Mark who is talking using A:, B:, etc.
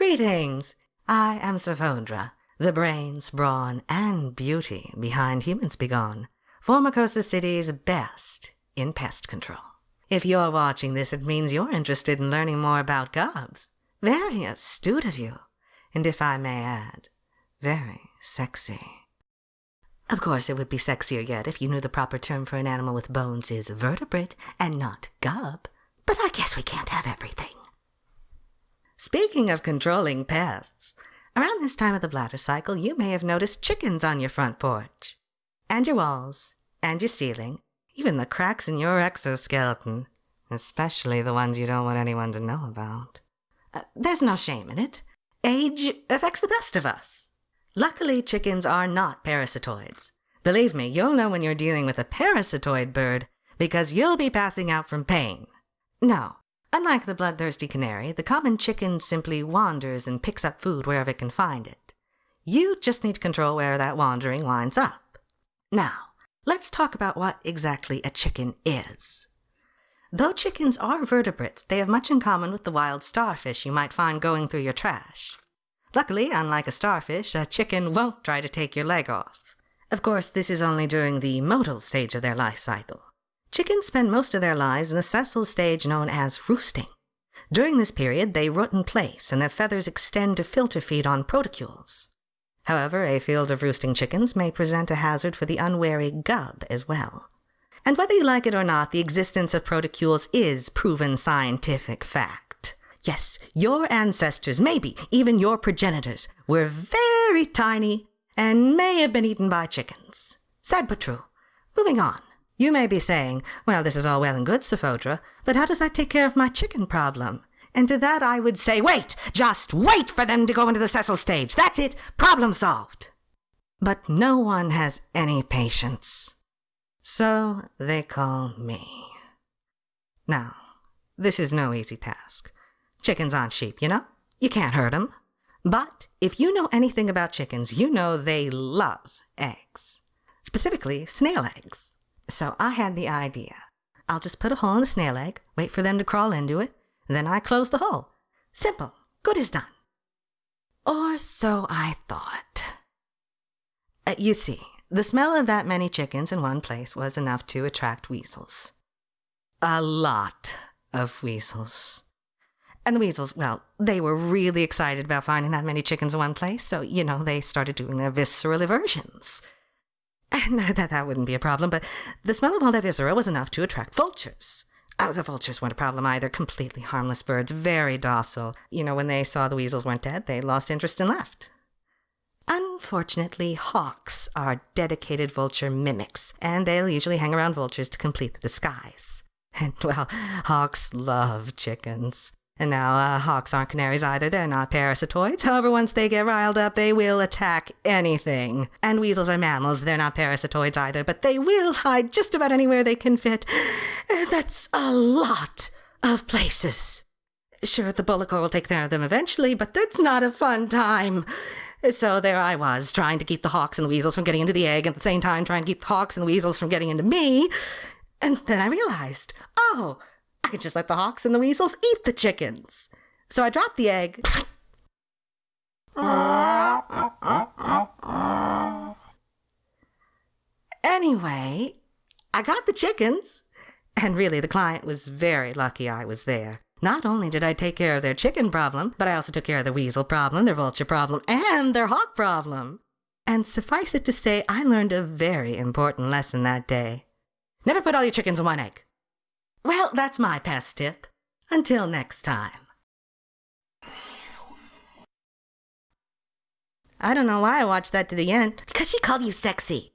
A: Greetings! I am Savondra, the brains, brawn, and beauty behind Humans Be Gone, Formicosa City's best in pest control. If you're watching this, it means you're interested in learning more about gobs. Very astute of you, and if I may add, very sexy. Of course, it would be sexier yet if you knew the proper term for an animal with bones is vertebrate and not gob. But I guess we can't have everything. Speaking of controlling pests, around this time of the bladder cycle, you may have noticed chickens on your front porch, and your walls, and your ceiling, even the cracks in your exoskeleton, especially the ones you don't want anyone to know about. Uh, there's no shame in it. Age affects the best of us. Luckily, chickens are not parasitoids. Believe me, you'll know when you're dealing with a parasitoid bird because you'll be passing out from pain. No, unlike the bloodthirsty canary, the common chicken simply wanders and picks up food wherever it can find it. You just need to control where that wandering winds up. Now, let's talk about what exactly a chicken is. Though chickens are vertebrates, they have much in common with the wild starfish you might find going through your trash. Luckily, unlike a starfish, a chicken won't try to take your leg off. Of course, this is only during the motile stage of their life cycle. Chickens spend most of their lives in the sessile stage known as roosting. During this period, they root in place and their feathers extend to filter feed on protocules. However, a field of roosting chickens may present a hazard for the unwary gob as well. And whether you like it or not, the existence of protocules is proven scientific fact. Yes, your ancestors, maybe even your progenitors, were very tiny and may have been eaten by chickens. Sad but true. Moving on. You may be saying, well, this is all well and good, Savondra, but how does that take care of my chicken problem? And to that I would say, wait! Just wait for them to go into the sessile stage. That's it. Problem solved. But no one has any patience. So they call me. Now, this is no easy task. Chickens aren't sheep, you know? You can't hurt 'em. But if you know anything about chickens, you know they love eggs. Specifically, snail eggs. So I had the idea. I'll just put a hole in a snail egg, wait for them to crawl into it, then I close the hole. Simple. Good as done. Or so I thought. Uh, you see, the smell of that many chickens in one place was enough to attract weasels. A lot of weasels. And the weasels, well, they were really excited about finding that many chickens in one place, so, you know, they started doing their visceral eversions. And that, that wouldn't be a problem, but the smell of all that viscera was enough to attract vultures. Oh, the vultures weren't a problem either. Completely harmless birds, very docile. You know, when they saw the weasels weren't dead, they lost interest and left. Unfortunately, hawks are dedicated vulture mimics, and they'll usually hang around vultures to complete the disguise. And, well, hawks love chickens. And now, uh, hawks aren't canaries either. They're not parasitoids. However, once they get riled up, they will attack anything. And weasels are mammals. They're not parasitoids either, but they will hide just about anywhere they can fit. And that's a lot of places. Sure, the bullock will take care of them eventually, but that's not a fun time. So there I was, trying to keep the hawks and the weasels from getting into the egg, at the same time trying to keep the hawks and the weasels from getting into me. And then I realized, oh, I could just let the hawks and the weasels eat the chickens. So I dropped the egg. anyway, I got the chickens. And really, the client was very lucky I was there. Not only did I take care of their chicken problem, but I also took care of their weasel problem, their vulture problem, and their hawk problem. And suffice it to say, I learned a very important lesson that day. Never put all your chickens in one egg. Well, that's my pest tip. Until next time. I don't know why I watched that to the end.
B: Because she called you sexy.